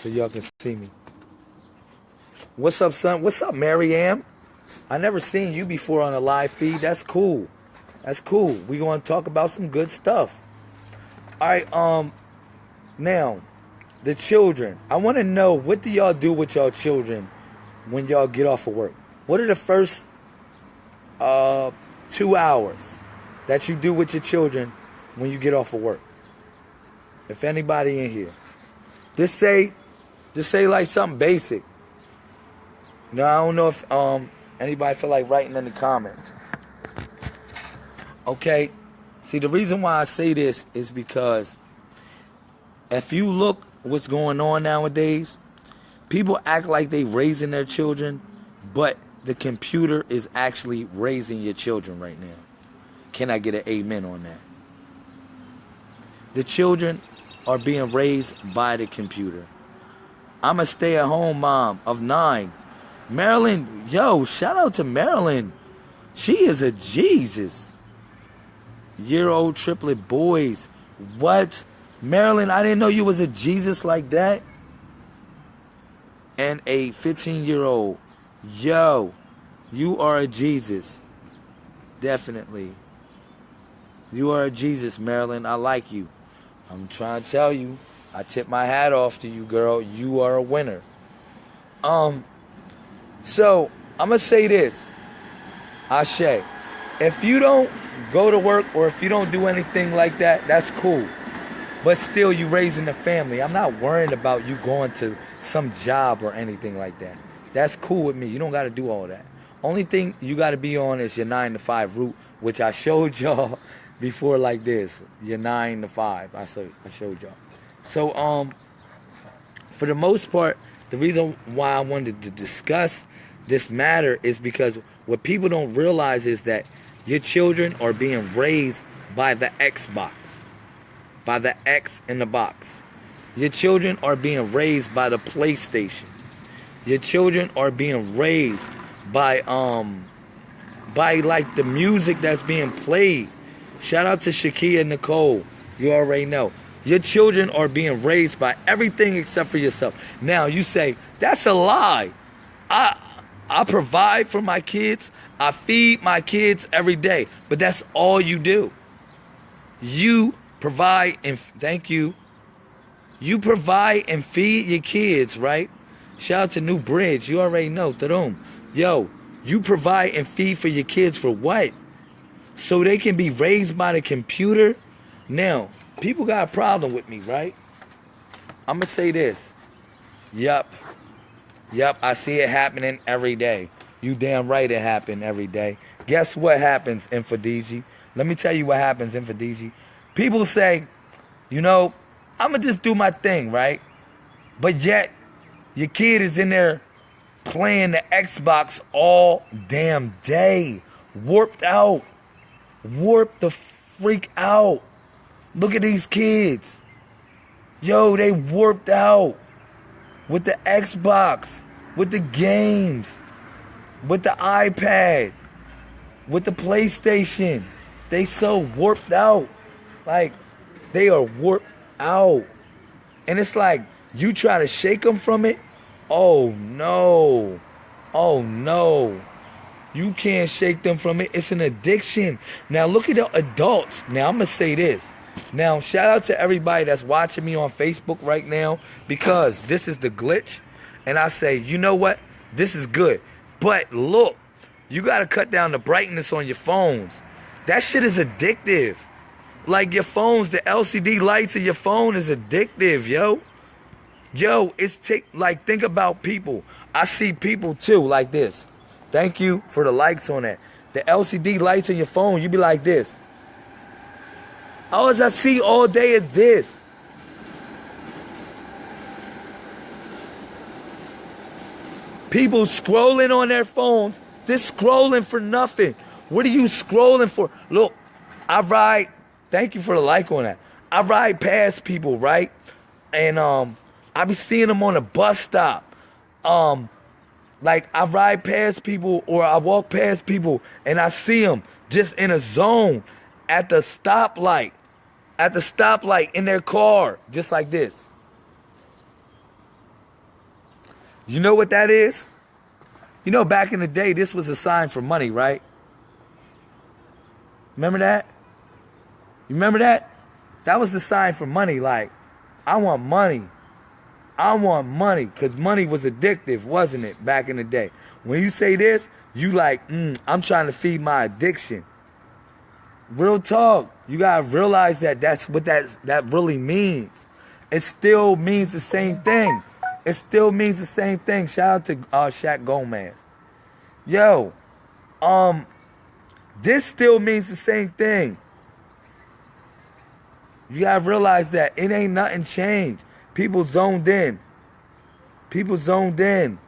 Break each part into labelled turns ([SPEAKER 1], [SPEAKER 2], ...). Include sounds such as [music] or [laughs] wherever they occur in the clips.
[SPEAKER 1] so y'all can see me. What's up, son? What's up, Mariam? I never seen you before on a live feed. That's cool. That's cool. We gonna talk about some good stuff. All right. Um. Now, the children. I want to know what do y'all do with y'all children when y'all get off of work? What are the first uh two hours that you do with your children when you get off of work? If anybody in here, just say, just say like something basic. You know, I don't know if um anybody feel like writing in the comments. Okay, see the reason why I say this is because if you look what's going on nowadays, people act like they raising their children, but the computer is actually raising your children right now. Can I get an amen on that? The children are being raised by the computer. I'm a stay at home mom of nine. Marilyn, yo, shout out to Marilyn. She is a Jesus. Year old triplet boys. What? Marilyn, I didn't know you was a Jesus like that. And a 15 year old. Yo, you are a Jesus. Definitely. You are a Jesus, Marilyn. I like you. I'm trying to tell you. I tip my hat off to you, girl. You are a winner. Um, so I'm gonna say this, Ashe. If you don't go to work or if you don't do anything like that, that's cool. But still, you raising a family. I'm not worrying about you going to some job or anything like that. That's cool with me. You don't got to do all that. Only thing you got to be on is your nine to five route, which I showed [laughs] y'all before like this. Your nine to five. I showed I showed y'all. So um, for the most part, the reason why I wanted to discuss this matter is because what people don't realize is that your children are being raised by the Xbox by the X in the box. Your children are being raised by the PlayStation. Your children are being raised by um by like the music that's being played. Shout out to Shakia Nicole. You already know. Your children are being raised by everything except for yourself. Now you say, that's a lie. I I provide for my kids. I feed my kids every day. But that's all you do. You provide and thank you. You provide and feed your kids, right? Shout out to New Bridge. You already know. Tarum. Yo, you provide and feed for your kids for what? So they can be raised by the computer? Now, people got a problem with me, right? I'm going to say this. Yup. Yup, I see it happening every day. You damn right it happened every day. Guess what happens in Fadiji? Let me tell you what happens in Fadiji people say, you know, I'm gonna just do my thing, right? But yet, your kid is in there playing the Xbox all damn day, warped out, warped the freak out. Look at these kids. Yo, they warped out with the Xbox, with the games, with the iPad, with the PlayStation. They so warped out. Like they are warped out. And it's like you try to shake them from it. Oh no. Oh no. You can't shake them from it. It's an addiction. Now look at the adults. Now I'm gonna say this. Now shout out to everybody that's watching me on Facebook right now because this is the glitch. And I say, you know what? This is good. But look, you gotta cut down the brightness on your phones. That shit is addictive. Like your phones, the LCD lights of your phone is addictive, yo. Yo, it's like think about people. I see people too like this. Thank you for the likes on that. The LCD lights on your phone, you be like this. All I see all day is this. People scrolling on their phones, this scrolling for nothing. What are you scrolling for? Look, I ride Thank you for the like on that. I ride past people, right? And um I be seeing them on a bus stop. Um like I ride past people or I walk past people and I see them just in a zone at the stoplight. At the stoplight in their car, just like this. You know what that is? You know, back in the day, this was a sign for money, right? Remember that? You remember that? That was the sign for money. Like, I want money. I want money. Because money was addictive, wasn't it, back in the day? When you say this, you like, mm, I'm trying to feed my addiction. Real talk. You gotta realize that that's what that that really means. It still means the same thing. It still means the same thing. Shout out to uh, Shaq Gomez. Yo, um, this still means the same thing. You gotta realize that it ain't nothing changed. People zoned in. People zoned in.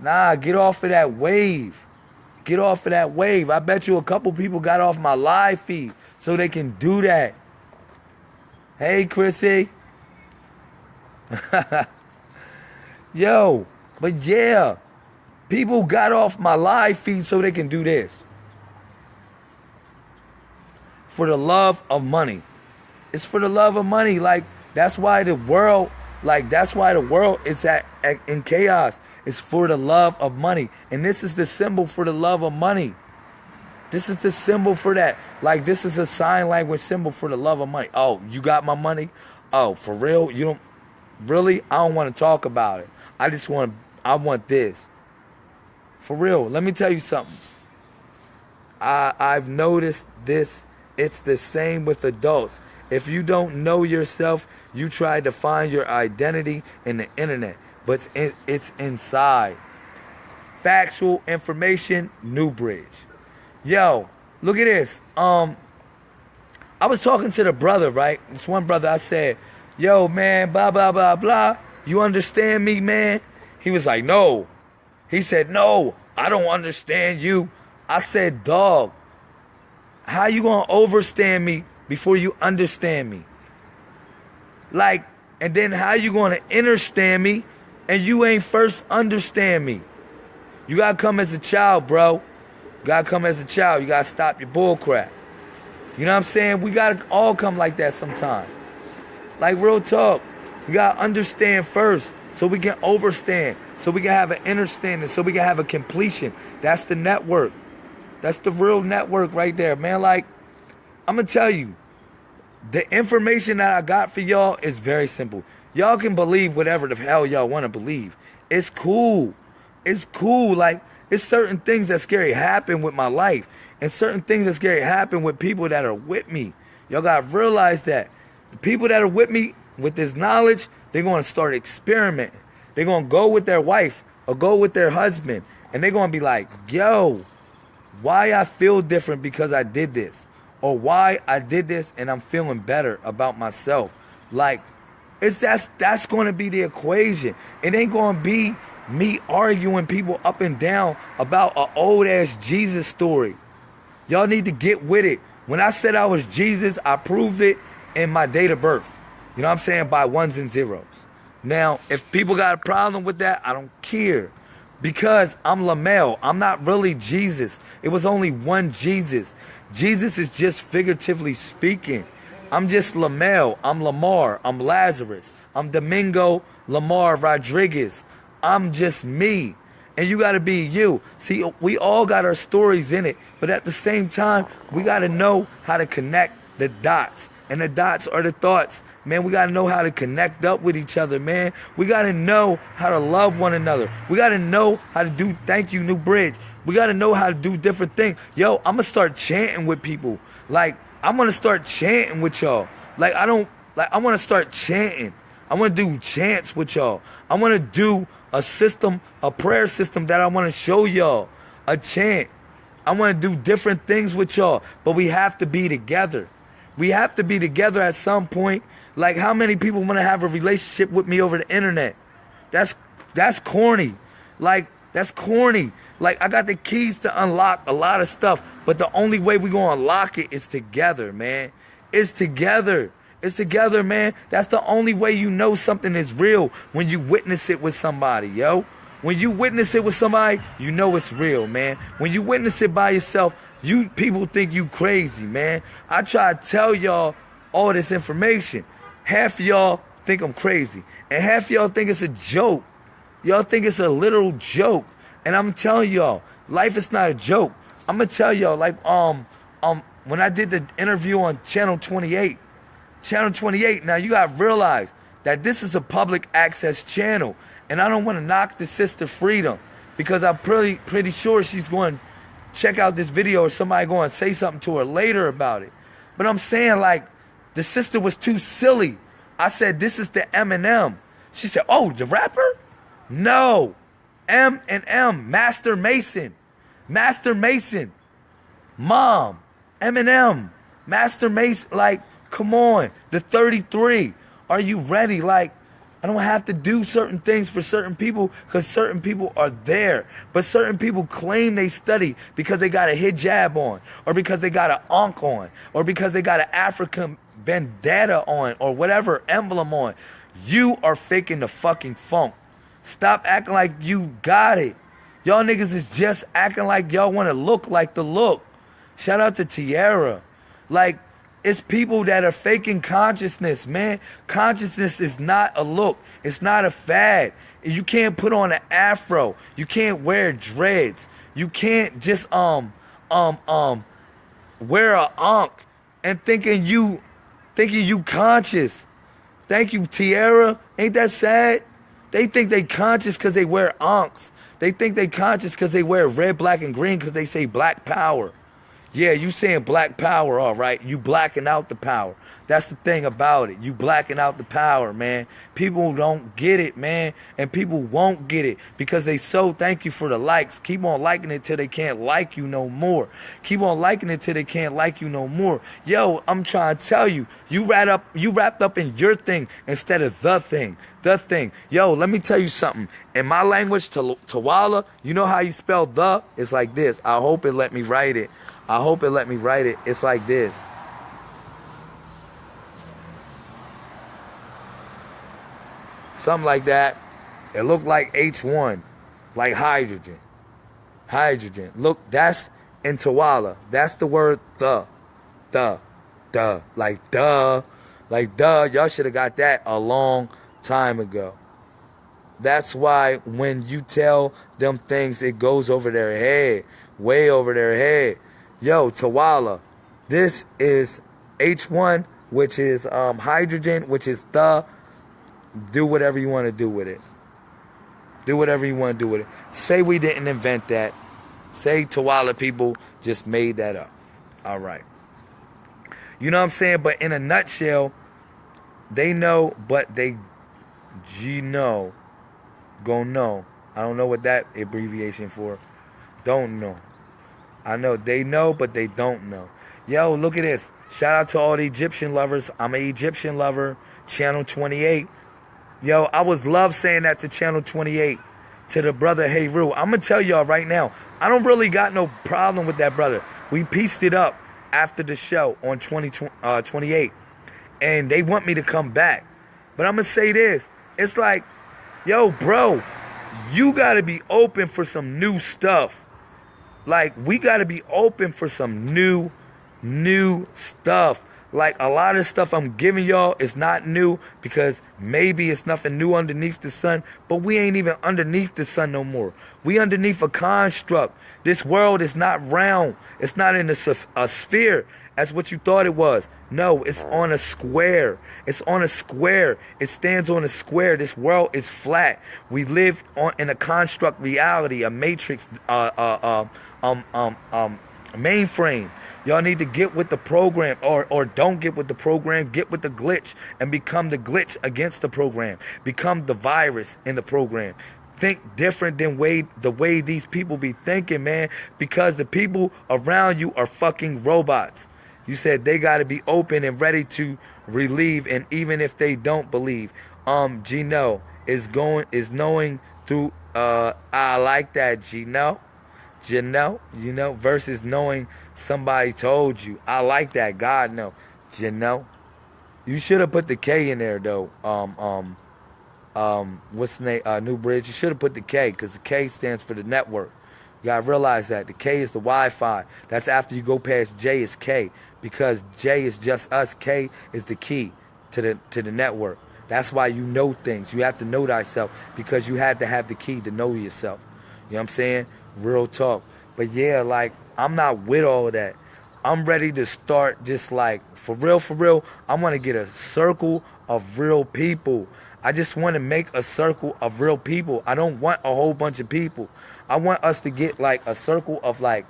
[SPEAKER 1] Nah, get off of that wave. Get off of that wave. I bet you a couple people got off my live feed so they can do that. Hey, Chrissy. [laughs] Yo, but yeah, people got off my live feed so they can do this. For the love of money. It's for the love of money. Like, that's why the world, like, that's why the world is at, at in chaos. It's for the love of money. And this is the symbol for the love of money. This is the symbol for that. Like, this is a sign language symbol for the love of money. Oh, you got my money? Oh, for real? You don't really? I don't want to talk about it. I just want I want this. For real. Let me tell you something. I I've noticed this. It's the same with adults. If you don't know yourself, you try to find your identity in the internet, but it's, it's inside. Factual information, New Bridge. Yo, look at this. Um, I was talking to the brother, right? This one brother, I said, "Yo, man, blah blah blah blah. You understand me, man?" He was like, "No." He said, "No, I don't understand you." I said, "Dog, how you gonna overstand me before you understand me. Like, and then how you gonna understand me and you ain't first understand me? You gotta come as a child, bro. You gotta come as a child. You gotta stop your bull crap. You know what I'm saying? We gotta all come like that sometime. Like real talk. We gotta understand first so we can overstand, so we can have an understanding, so we can have a completion. That's the network. That's the real network right there, man. Like, I'm gonna tell you, the information that I got for y'all is very simple. Y'all can believe whatever the hell y'all want to believe. It's cool. It's cool. Like, it's certain things that scary happen with my life. And certain things that scary happen with people that are with me. Y'all gotta realize that. The people that are with me with this knowledge, they're gonna start experimenting. They're gonna go with their wife or go with their husband. And they're gonna be like, yo, why I feel different because I did this or why I did this and I'm feeling better about myself. Like it's that's that's going to be the equation. It ain't going to be me arguing people up and down about an old ass Jesus story. Y'all need to get with it. When I said I was Jesus, I proved it in my date of birth. You know what I'm saying? By ones and zeros. Now, if people got a problem with that, I don't care. Because I'm Lamel. I'm not really Jesus. It was only one Jesus. Jesus is just figuratively speaking. I'm just Lamel. I'm Lamar. I'm Lazarus. I'm Domingo Lamar Rodriguez. I'm just me. And you got to be you. See, we all got our stories in it. But at the same time, we got to know how to connect the dots. And the dots are the thoughts. Man, we got to know how to connect up with each other, man. We got to know how to love one another. We got to know how to do thank you, New Bridge. We got to know how to do different things. Yo, I'm going to start chanting with people. Like, I'm to start chanting with y'all. Like, I don't, like, I want to start chanting. I want to do chants with y'all. I want to do a system, a prayer system that I want to show y'all. A chant. I want to do different things with y'all. But we have to be together. We have to be together at some point. Like, how many people want to have a relationship with me over the internet? That's, that's corny. Like, that's corny. Like I got the keys to unlock a lot of stuff, but the only way we're gonna unlock it is together, man. It's together. It's together, man. That's the only way you know something is real when you witness it with somebody, yo. When you witness it with somebody, you know it's real, man. When you witness it by yourself, you people think you crazy, man. I try to tell y'all all this information. Half y'all think I'm crazy, and half y'all think it's a joke. Y'all think it's a literal joke. And I'm telling y'all, life is not a joke. I'm gonna tell y'all, like, um, um, when I did the interview on Channel 28, Channel 28, now you gotta realize that this is a public access channel. And I don't want to knock the sister freedom because I'm pretty pretty sure she's going to check out this video or somebody going to say something to her later about it. But I'm saying like the sister was too silly. I said this is the Eminem. She said, "Oh, the rapper?" No. M and M, Master Mason. Master Mason. Mom, Eminem, Master Mason like come on, the 33. Are you ready? Like I don't have to do certain things for certain people because certain people are there. But certain people claim they study because they got a hijab on, or because they got an ankh on, or because they got an African bandana on, or whatever emblem on. You are faking the fucking funk. Stop acting like you got it. Y'all niggas is just acting like y'all want to look like the look. Shout out to Tierra. Like, it's people that are faking consciousness, man. Consciousness is not a look. It's not a fad. You can't put on an afro. You can't wear dreads. You can't just um um um wear a ankh and thinking you thinking you conscious. Thank you, Tierra. Ain't that sad? They think they conscious because they wear ankhs. They think they conscious because they wear red, black, and green because they say black power. Yeah, you saying black power, all right. You blacking out the power. That's the thing about it. You blacking out the power, man. People don't get it, man. And people won't get it because they so thank you for the likes. Keep on liking it till they can't like you no more. Keep on liking it till they can't like you no more. Yo, I'm trying to tell you, you wrapped up you wrapped up in your thing instead of the thing. The thing. Yo, let me tell you something. In my language, Tawala, you know how you spell the? It's like this. I hope it let me write it. I hope it let me write it. It's like this. Something like that. It looked like H1, like hydrogen. Hydrogen. Look, that's in Tawala. That's the word the. The. Duh. Like duh. Like duh. Y'all should have got that a long time ago. That's why when you tell them things, it goes over their head. Way over their head yo, Tawala, this is H1, which is um, hydrogen, which is the. Do whatever you want to do with it. Do whatever you want to do with it. Say we didn't invent that. Say Tawala people just made that up. All right. You know what I'm saying? But in a nutshell, they know, but they G know. Go know. I don't know what that abbreviation for. Don't know. I know they know, but they don't know. Yo, look at this. Shout out to all the Egyptian lovers. I'm an Egyptian lover. Channel 28. Yo, I was love saying that to Channel 28, to the brother Hey Rue. I'm gonna tell y'all right now, I don't really got no problem with that brother. We pieced it up after the show on 20, uh, 28, and they want me to come back. But I'm gonna say this: it's like, yo, bro, you gotta be open for some new stuff. Like we got to be open for some new, new stuff. Like a lot of stuff I'm giving y'all is not new because maybe it's nothing new underneath the sun, but we ain't even underneath the sun no more. We underneath a construct. This world is not round. It's not in a, a sphere. as what you thought it was. No, it's on a square. It's on a square. It stands on a square. This world is flat. We live on in a construct reality, a matrix, uh, uh, uh, um, um, um, mainframe. Y'all need to get with the program or, or don't get with the program. Get with the glitch and become the glitch against the program. Become the virus in the program. Think different than way the way these people be thinking, man. Because the people around you are fucking robots. You said they got to be open and ready to relieve, and even if they don't believe, um, Gino is going is knowing through. Uh, I like that, Gino know, you know, versus knowing somebody told you. I like that. God know, you know. You should have put the K in there though. Um, um, um, what's the name? Uh, New Bridge. You should have put the K because the K stands for the network. You gotta realize that the K is the Wi-Fi. That's after you go past J is K because J is just us. K is the key to the to the network. That's why you know things. You have to know thyself because you had to have the key to know yourself. You know what I'm saying? Real talk. But yeah, like I'm not with all that. I'm ready to start just like for real, for real. I want to get a circle of real people. I just want to make a circle of real people. I don't want a whole bunch of people. I want us to get like a circle of like,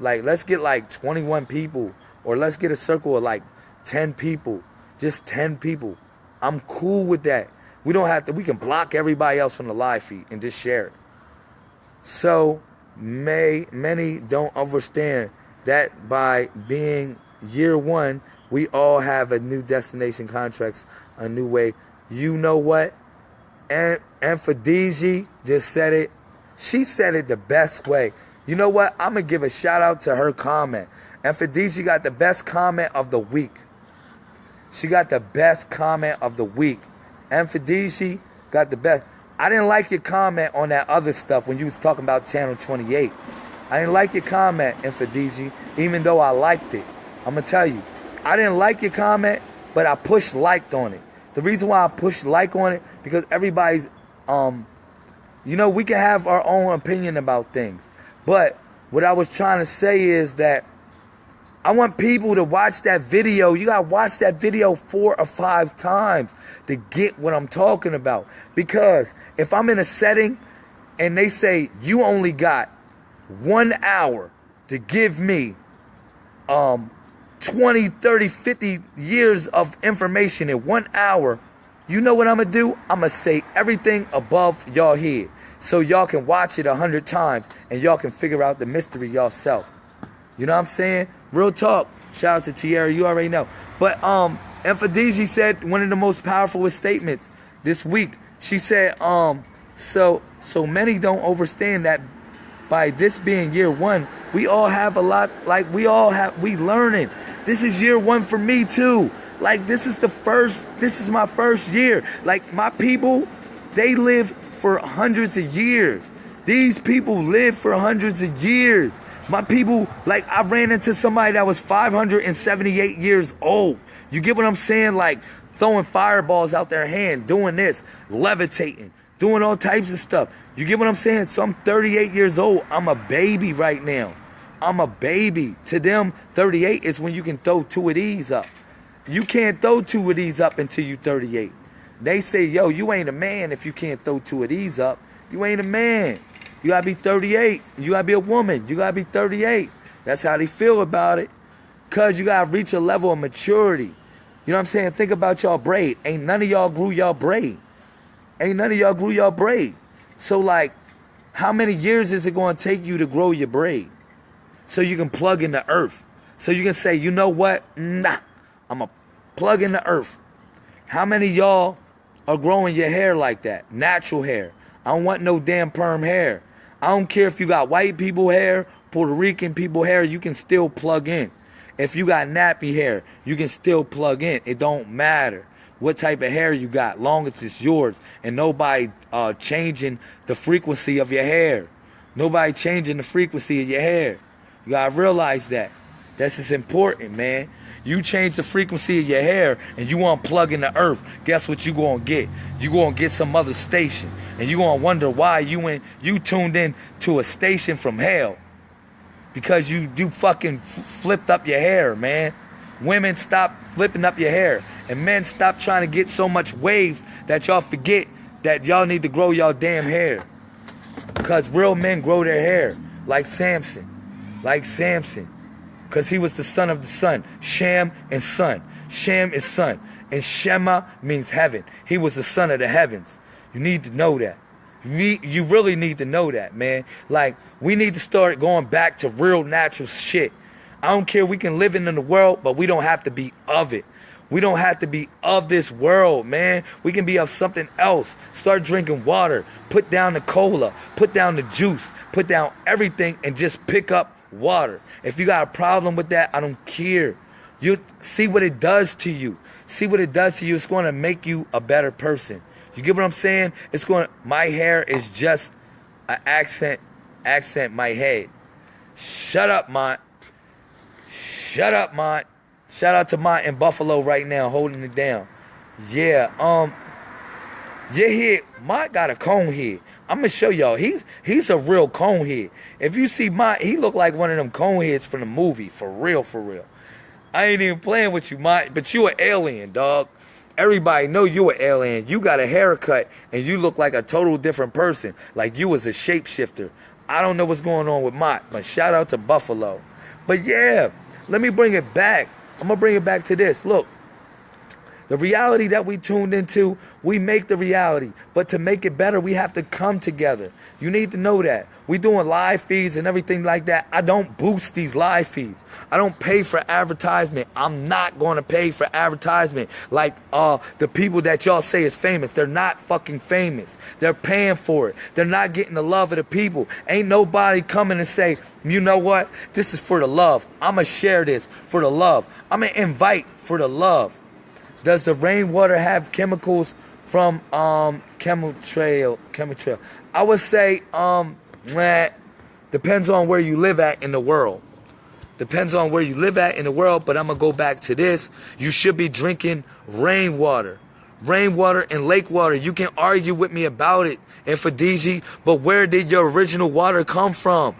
[SPEAKER 1] like let's get like 21 people, or let's get a circle of like 10 people, just 10 people. I'm cool with that. We don't have to. We can block everybody else from the live feed and just share it. So, may many don't understand that by being year one, we all have a new destination contracts, a new way. You know what? And and just said it. She said it the best way. You know what? I'm gonna give a shout out to her comment. And DG got the best comment of the week. She got the best comment of the week. And DG got the best. I didn't like your comment on that other stuff when you was talking about channel 28. I didn't like your comment, Infidiji, even though I liked it. I'm gonna tell you, I didn't like your comment, but I pushed liked on it. The reason why I pushed like on it because everybody's, um, you know, we can have our own opinion about things, but what I was trying to say is that I want people to watch that video. You gotta watch that video four or five times to get what I'm talking about. Because if I'm in a setting and they say you only got one hour to give me um, 20, 30, 50 years of information in one hour, you know what I'm gonna do? I'm gonna say everything above y'all head so y'all can watch it a hundred times and y'all can figure out the mystery yourself. You know what I'm saying? Real talk. Shout out to Tierra, you already know. But um, Enfadiji said one of the most powerful statements this week. She said, um, so so many don't understand that by this being year one, we all have a lot, like we all have, we learning. This is year one for me too. Like this is the first, this is my first year. Like my people, they live for hundreds of years. These people live for hundreds of years. My people, like I ran into somebody that was 578 years old. You get what I'm saying? Like throwing fireballs out their hand, doing this, levitating, doing all types of stuff. You get what I'm saying? So I'm 38 years old. I'm a baby right now. I'm a baby. To them, 38 is when you can throw two of these up. You can't throw two of these up until you 38. They say, yo, you ain't a man if you can't throw two of these up. You ain't a man. You gotta be 38. You gotta be a woman. You gotta be 38. That's how they feel about it. Cause you gotta reach a level of maturity. You know what I'm saying? Think about y'all braid. Ain't none of y'all grew y'all braid. Ain't none of y'all grew y'all braid. So like, how many years is it to take you to grow your braid? So you can plug in the earth. So you can say, you know what? Nah, I'm going to plug in the earth. How many y'all are growing your hair like that? Natural hair. I don't want no damn perm hair. I don't care if you got white people hair, Puerto Rican people hair, you can still plug in. If you got nappy hair, you can still plug in. It don't matter what type of hair you got, long as it's yours, and nobody uh, changing the frequency of your hair. Nobody changing the frequency of your hair. You gotta realize that. That's just important, man. You change the frequency of your hair and you want to plug in the earth. Guess what you gonna get? You gonna get some other station, and you gonna wonder why you in you tuned in to a station from hell because you you fucking flipped up your hair, man. Women stop flipping up your hair. And men stop trying to get so much waves that y'all forget that y'all need to grow y'all damn hair. Because real men grow their hair. Like Samson. Like Samson. Because he was the son of the sun. Sham and son. Sham is son. And Shema means heaven. He was the son of the heavens. You need to know that. You, you really need to know that, man. Like, we need to start going back to real natural shit. I don't care. We can live in the world, but we don't have to be of it. We don't have to be of this world, man. We can be of something else. Start drinking water. Put down the cola. Put down the juice. Put down everything and just pick up water. If you got a problem with that, I don't care. You see what it does to you. See what it does to you. It's going to make you a better person. You get what I'm saying? It's going to, my hair is just an accent, accent my head. Shut up, Mont. Shut up, Mont. Shout out to Mont in Buffalo right now, holding it down. Yeah, um, Your head might got a cone head. I'm gonna show y'all. He's he's a real cone head. If you see my, he look like one of them cone heads from the movie. For real, for real. I ain't even playing with you, my, but you an alien, dog. Everybody know you an alien. You got a haircut and you look like a total different person. Like you was a shapeshifter. I don't know what's going on with Mott, but shout out to Buffalo. But yeah, let me bring it back. I'm gonna bring it back to this. Look, the reality that we tuned into, we make the reality. But to make it better, we have to come together. You need to know that. We doing live feeds and everything like that. I don't boost these live feeds. I don't pay for advertisement. I'm not going to pay for advertisement like uh the people that y'all say is famous. They're not fucking famous. They're paying for it. They're not getting the love of the people. Ain't nobody coming and say, "You know what? This is for the love. I'm going to share this for the love. I'm going to invite for the love." Does the rainwater have chemicals from um chemtrail? Chemtrail. I would say um meh, depends on where you live at in the world. Depends on where you live at in the world, but I'm gonna go back to this. You should be drinking rainwater. Rainwater and lake water. You can argue with me about it and for Fidiji, but where did your original water come from?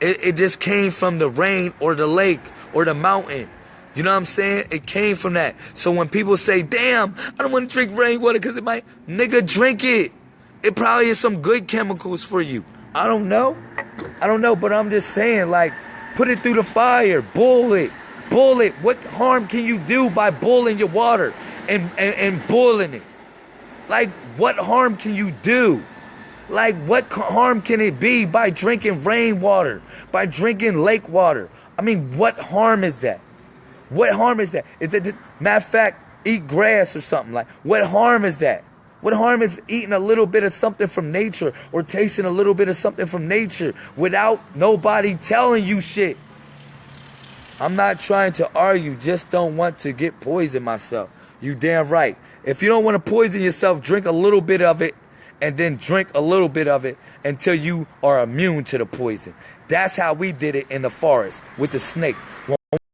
[SPEAKER 1] It, it just came from the rain or the lake or the mountain. You know what I'm saying? It came from that. So when people say, damn, I don't want to drink rainwater because it might, nigga, drink it. It probably is some good chemicals for you. I don't know. I don't know, but I'm just saying, like, put it through the fire, boil it, boil it. What harm can you do by boiling your water and, and, and boiling it? Like, what harm can you do? Like, what harm can it be by drinking rainwater, by drinking lake water? I mean, what harm is that? What harm is that? Is that matter of fact, eat grass or something like? What harm is that? What harm is eating a little bit of something from nature or tasting a little bit of something from nature without nobody telling you shit? I'm not trying to argue, just don't want to get poisoned myself. You damn right. If you don't want to poison yourself, drink a little bit of it and then drink a little bit of it until you are immune to the poison. That's how we did it in the forest with the snake.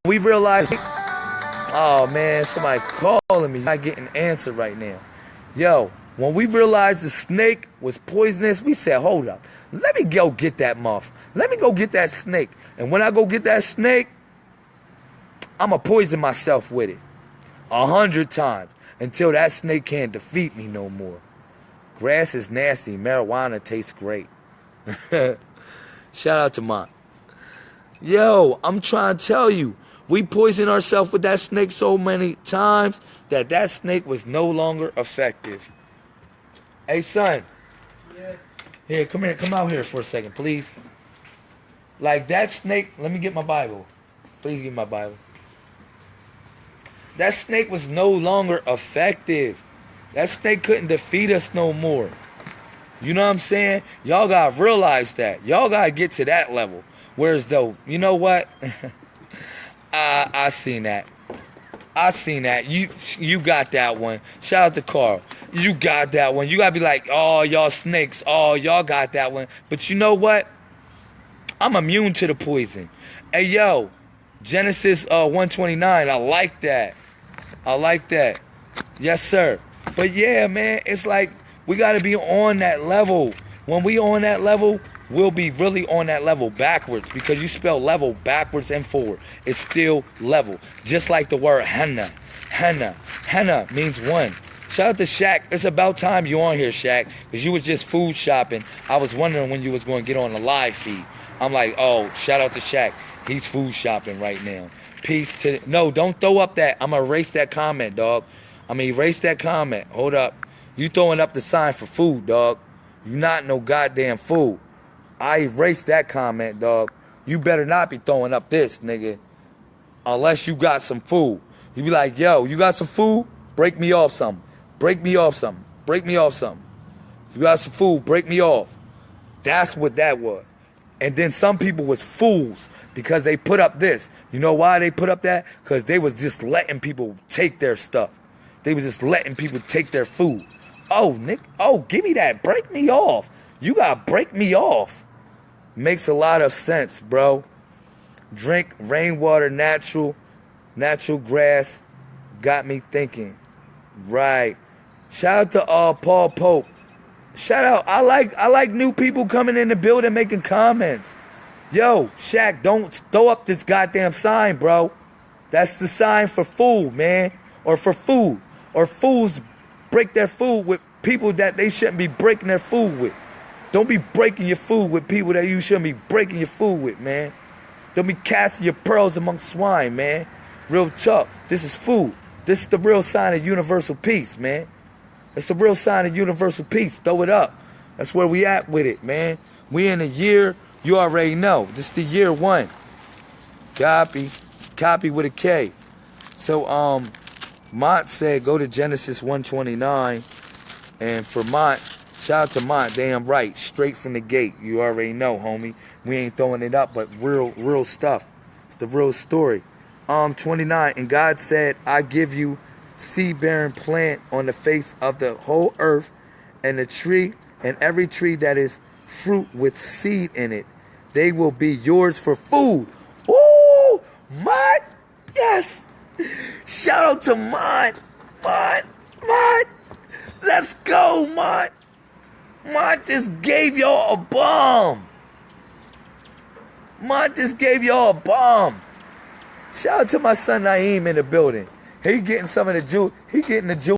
[SPEAKER 1] We realized, oh man, somebody calling me, not getting an answer right now. Yo, when we realized the snake was poisonous, we said, hold up, let me go get that muff. Let me go get that snake. And when I go get that snake, I'ma poison myself with it. A hundred times until that snake can't defeat me no more. Grass is nasty. Marijuana tastes great. [laughs] Shout out to Mont. Yo, I'm trying to tell you, we poisoned ourselves with that snake so many times that that snake was no longer effective. Hey, son. Yeah. Here, come here. Come out here for a second, please. Like that snake. Let me get my Bible. Please get my Bible. That snake was no longer effective. That snake couldn't defeat us no more. You know what I'm saying? Y'all gotta realize that. Y'all gotta get to that level. Whereas though, you know what? [laughs] I I seen that. I seen that. You you got that one. Shout out to Carl. You got that one. You gotta be like, oh y'all snakes. Oh y'all got that one. But you know what? I'm immune to the poison. Hey yo, Genesis uh, 129. I like that. I like that. Yes sir. But yeah, man, it's like we gotta be on that level. When we on that level, will be really on that level backwards because you spell level backwards and forward. It's still level. Just like the word henna. Henna. Henna means one. Shout out to Shaq. It's about time you on here, Shaq, because you was just food shopping. I was wondering when you was going to get on the live feed. I'm like, oh, shout out to Shaq. He's food shopping right now. Peace to no, don't throw up that. I'm gonna erase that comment, dog. I'm gonna erase that comment. Hold up. You throwing up the sign for food, dog. You not no goddamn food. I erased that comment, dog. You better not be throwing up this, nigga. Unless you got some food. You be like, yo, you got some food? Break me off something. Break me off something. Break me off something. If you got some food, break me off. That's what that was. And then some people was fools because they put up this. You know why they put up that? Because they was just letting people take their stuff. They was just letting people take their food. Oh, Nick, oh, give me that. Break me off. You gotta break me off. Makes a lot of sense, bro. Drink rainwater, natural, natural grass. Got me thinking. Right. Shout out to uh, Paul Pope. Shout out. I like I like new people coming in the building making comments. Yo, Shaq, don't throw up this goddamn sign, bro. That's the sign for food, man. Or for food. Or fools break their food with people that they shouldn't be breaking their food with. Don't be breaking your food with people that you shouldn't be breaking your food with, man. Don't be casting your pearls among swine, man. Real talk. This is food. This is the real sign of universal peace, man. That's the real sign of universal peace. Throw it up. That's where we at with it, man. We in a year, you already know. This is the year one. Copy. Copy with a K. So, um, Mont said go to Genesis 129. And for Mont, shout out to Mont, damn right. Straight from the gate. You already know, homie. We ain't throwing it up, but real, real stuff. It's the real story. Um, 29. And God said, I give you seed bearing plant on the face of the whole earth, and the tree, and every tree that is fruit with seed in it, they will be yours for food. Ooh, Mont, yes. Shout out to Mont, Mont, Mont. Let's go, Mont. Mont just gave y'all a bomb. Mont just gave y'all a bomb. Shout out to my son Naeem in the building. He getting some of the juice. He getting the juice.